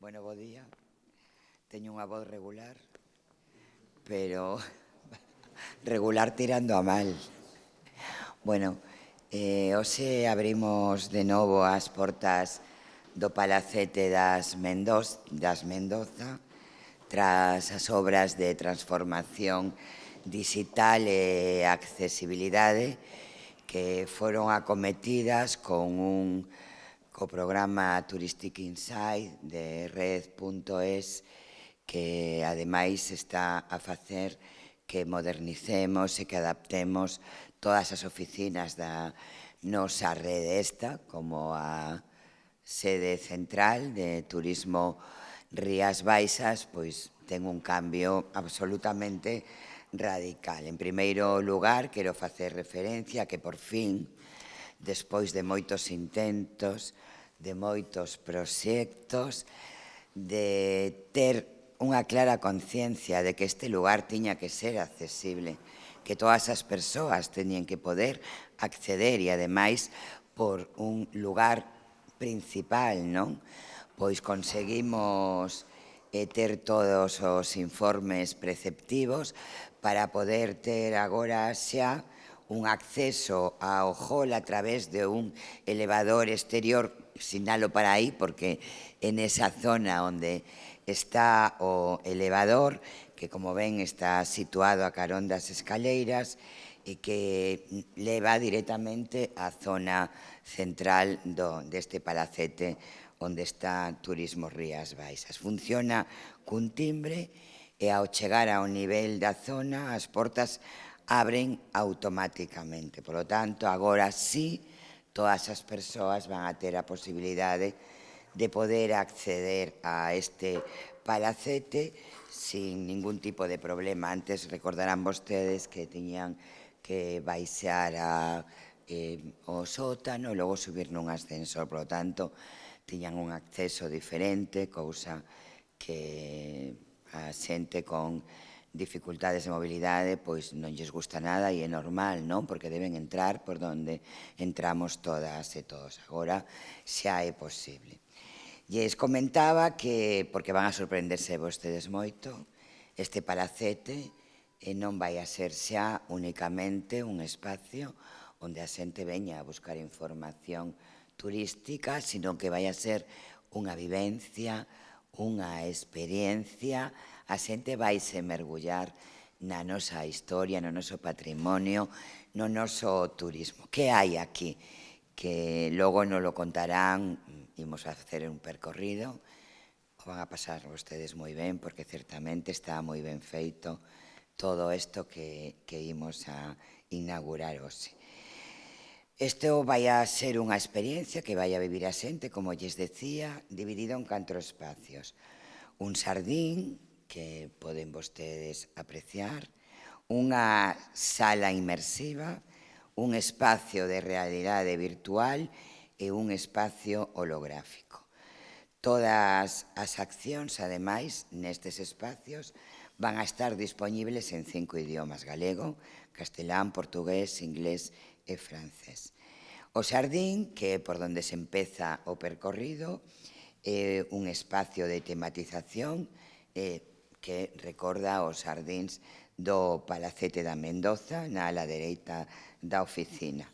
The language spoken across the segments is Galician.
Bueno, bo día. Teño unha voz regular, pero regular tirando a mal. Bueno, eh, hoxe abrimos de novo as portas do Palacete das, Mendoz, das Mendoza tras as obras de transformación digital e accesibilidade que foron acometidas con un co programa Touristic Insight de Red.es que ademais está a facer que modernicemos e que adaptemos todas as oficinas da nosa rede esta como a sede central de turismo Rías Baixas, pois ten un cambio absolutamente radical. En primeiro lugar, quero facer referencia a que por fin despois de moitos intentos, de moitos proxectos, de ter unha clara conciencia de que este lugar tiña que ser accesible, que todas as persoas teñen que poder acceder e, ademais, por un lugar principal, non? Pois conseguimos eh, ter todos os informes preceptivos para poder ter agora xa un acceso ao hall a través de un elevador exterior, sinalo para aí porque en esa zona onde está o elevador, que como ven está situado a carón das escaleiras, e que leva directamente á zona central do, deste palacete onde está Turismo Rías Baixas. Funciona cun timbre e ao chegar ao nivel da zona as portas abren automáticamente. Por lo tanto, agora sí, todas as persoas van a ter a posibilidade de poder acceder a este palacete sin ningún tipo de problema. Antes recordarán vostedes que tiñan que baixar a, eh, o sótano e logo subir nun ascensor. Por lo tanto, tiñan un acceso diferente, cousa que a xente con dificultades de mobilidade, pois non lles gusta nada e é normal, non? Porque deben entrar por donde entramos todas e todos. Agora xa é posible. Lles comentaba que, porque van a sorprenderse vostedes moito, este palacete e non vai a ser xa únicamente un espacio onde a xente veña a buscar información turística, sino que vai a ser unha vivencia, unha experiencia a xente vaise mergullar na nosa historia, no noso patrimonio, no noso turismo. Que hai aquí? Que logo non lo contarán, imos a facer un percorrido, o van a pasar vostedes moi ben, porque certamente está moi ben feito todo isto que, que imos a inaugurar hoxe. Isto vai a ser unha experiencia que vai a vivir a xente, como lles decía, dividido en catro espacios. Un sardín, que poden vostedes apreciar, unha sala inmersiva, un espacio de realidade virtual e un espacio holográfico. Todas as accións, ademais, nestes espacios van a estar disponibles en cinco idiomas, galego, castelán, portugués, inglés e francés. O xardín, que é por onde se empeza o percorrido, é un espacio de tematización eh, que recorda os jardins do Palacete da Mendoza na ala dereita da oficina.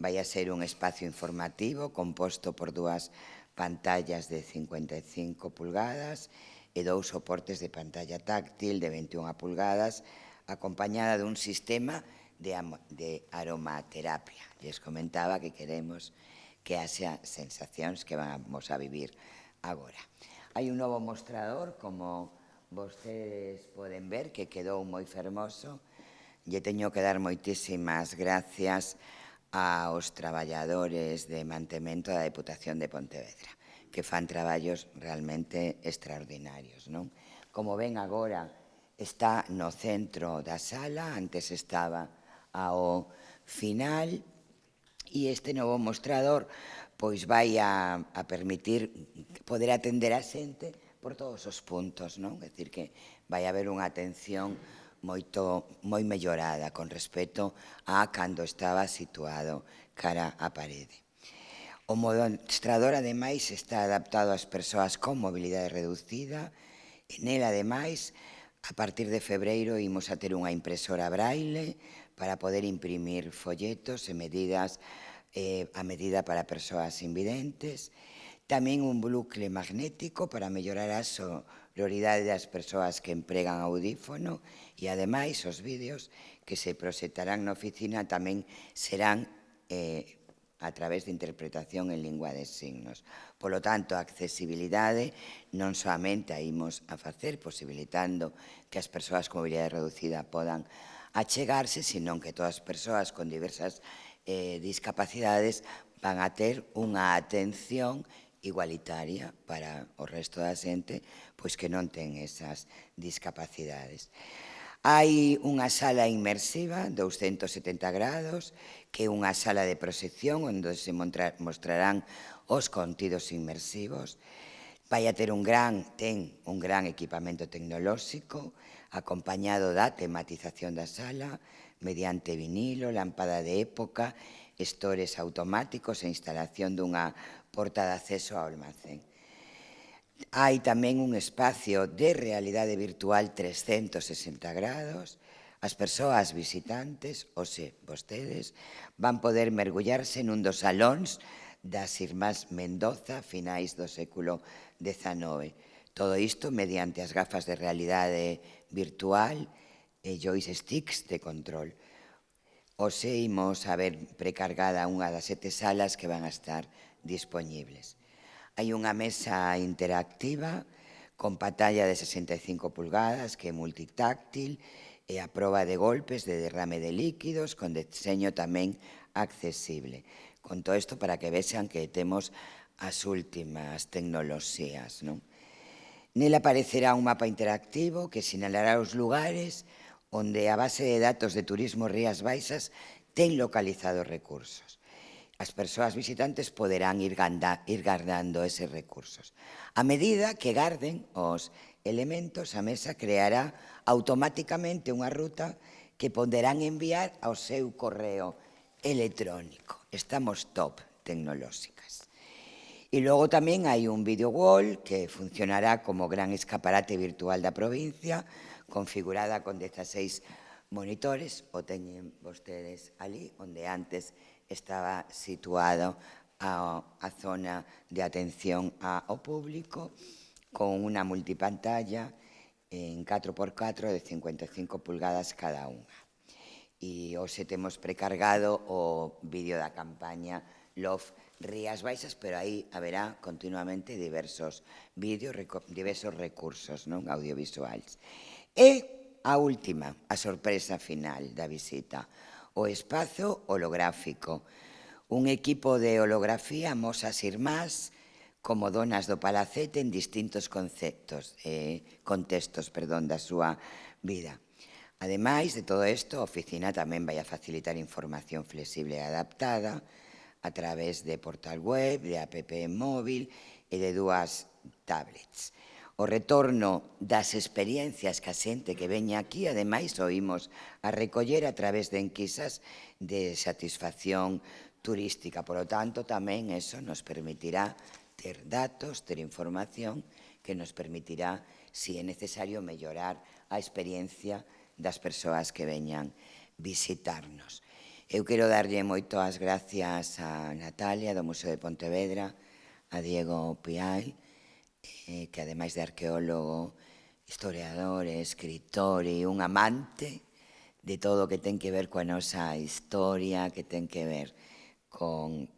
Vai a ser un espacio informativo composto por dúas pantallas de 55 pulgadas e dous soportes de pantalla táctil de 21 pulgadas acompañada dun sistema de, de aromaterapia. Les comentaba que queremos que haxa sensacións que vamos a vivir agora. Hai un novo mostrador como Vostedes poden ver que quedou moi fermoso. Lle teño que dar moitísimas gracias aos traballadores de mantemento da Deputación de Pontevedra, que fan traballos realmente extraordinarios. Non? Como ven agora, está no centro da sala, antes estaba ao final, e este novo mostrador pois vai a, a permitir poder atender a xente por todos os puntos, non? É dicir que vai haber unha atención moito moi mellorada con respecto a cando estaba situado cara á parede. O mostrador, ademais, está adaptado ás persoas con mobilidade reducida. E nel, ademais, a partir de febreiro imos a ter unha impresora braille para poder imprimir folletos e medidas eh, a medida para persoas invidentes. E Tamén un bucle magnético para mellorar a sororidade das persoas que empregan audífono e, ademais, os vídeos que se proxectarán na oficina tamén serán eh, a través de interpretación en lingua de signos. Polo tanto, a accesibilidade non solamente a imos a facer posibilitando que as persoas con mobilidade reducida podan achegarse, senón que todas as persoas con diversas eh, discapacidades van a ter unha atención igualitaria para o resto da xente pois que non ten esas discapacidades. Hai unha sala inmersiva, 270 grados, que é unha sala de proxección onde se mostrarán os contidos inmersivos. Vai a ter un gran, ten un gran equipamento tecnolóxico, acompañado da tematización da sala, mediante vinilo, lámpada de época, estores automáticos e instalación dunha porta de acceso ao almacén. Hai tamén un espacio de realidade virtual 360 grados, As persoas visitantes, ou se vostedes, van poder mergullarse nun dos salóns das irmás Mendoza finais do século XIX. Todo isto mediante as gafas de realidade virtual e joysticks de control. Ose imos a ver precargada unha das sete salas que van a estar disponibles. Hai unha mesa interactiva con pantalla de 65 pulgadas que é multitáctil e a proba de golpes de derrame de líquidos con deseño tamén accesible. Con todo isto para que vexan que temos as últimas tecnoloxías. Non? Nel aparecerá un mapa interactivo que sinalará os lugares onde a base de datos de Turismo Rías Baixas ten localizados recursos as persoas visitantes poderán ir, ganda, ir guardando eses recursos. A medida que garden os elementos, a mesa creará automáticamente unha ruta que poderán enviar ao seu correo electrónico. Estamos top tecnolóxicas. E logo tamén hai un video wall que funcionará como gran escaparate virtual da provincia, configurada con 16 monitores, o teñen vostedes ali, onde antes estaba situado a, a zona de atención a, ao público con unha multipantalla en 4x4 de 55 pulgadas cada unha. E hoxe temos precargado o vídeo da campaña Love Rías Baixas, pero aí haberá continuamente diversos vídeos, diversos recursos non audiovisuais. E a última, a sorpresa final da visita o espazo holográfico. Un equipo de holografía mosas irmás como donas do palacete en distintos conceptos, eh, contextos perdón, da súa vida. Ademais de todo isto, a oficina tamén vai a facilitar información flexible e adaptada a través de portal web, de app móvil e de dúas tablets o retorno das experiencias que a xente que veña aquí, ademais oímos a recoller a través de enquisas de satisfacción turística. Por lo tanto, tamén eso nos permitirá ter datos, ter información que nos permitirá, se si é necesario, mellorar a experiencia das persoas que veñan visitarnos. Eu quero darlle moito as gracias a Natalia do Museo de Pontevedra, a Diego Piai, eh, que ademais de arqueólogo, historiador, escritor e un amante de todo o que ten que ver coa nosa historia, que ten que ver con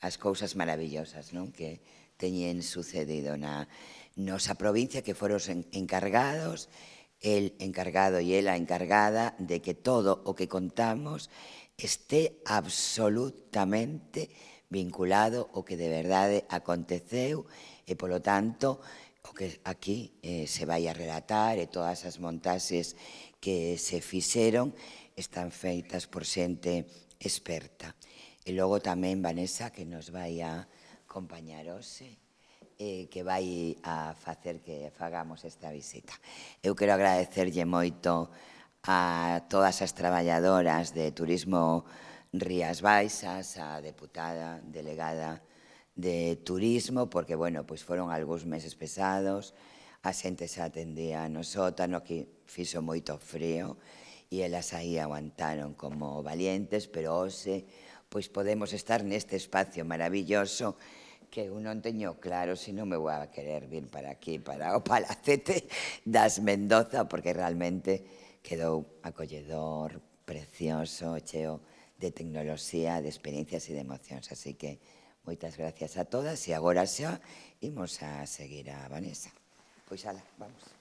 as cousas maravillosas non que teñen sucedido na nosa provincia, que foron encargados, el encargado e ela encargada de que todo o que contamos este absolutamente vinculado ao que de verdade aconteceu E, polo tanto, o que aquí eh, se vai a relatar e todas as montaxes que se fixeron están feitas por xente experta. E logo tamén Vanessa, que nos vai a acompañar hoxe, eh, que vai a facer que fagamos esta visita. Eu quero agradecerlle moito a todas as traballadoras de Turismo Rías Baixas, a deputada delegada de turismo, porque, bueno, pois foron algúns meses pesados, a xente se atendía no sótano, que fixo moito frío, e elas aí aguantaron como valientes, pero hoxe pois podemos estar neste espacio maravilloso que eu non teño claro se non me vou a querer vir para aquí, para o Palacete das Mendoza, porque realmente quedou acolledor, precioso, cheo de tecnoloxía, de experiencias e de emocións. Así que Moitas gracias a todas e agora xa imos a seguir a Vanessa. Pois ala, vamos.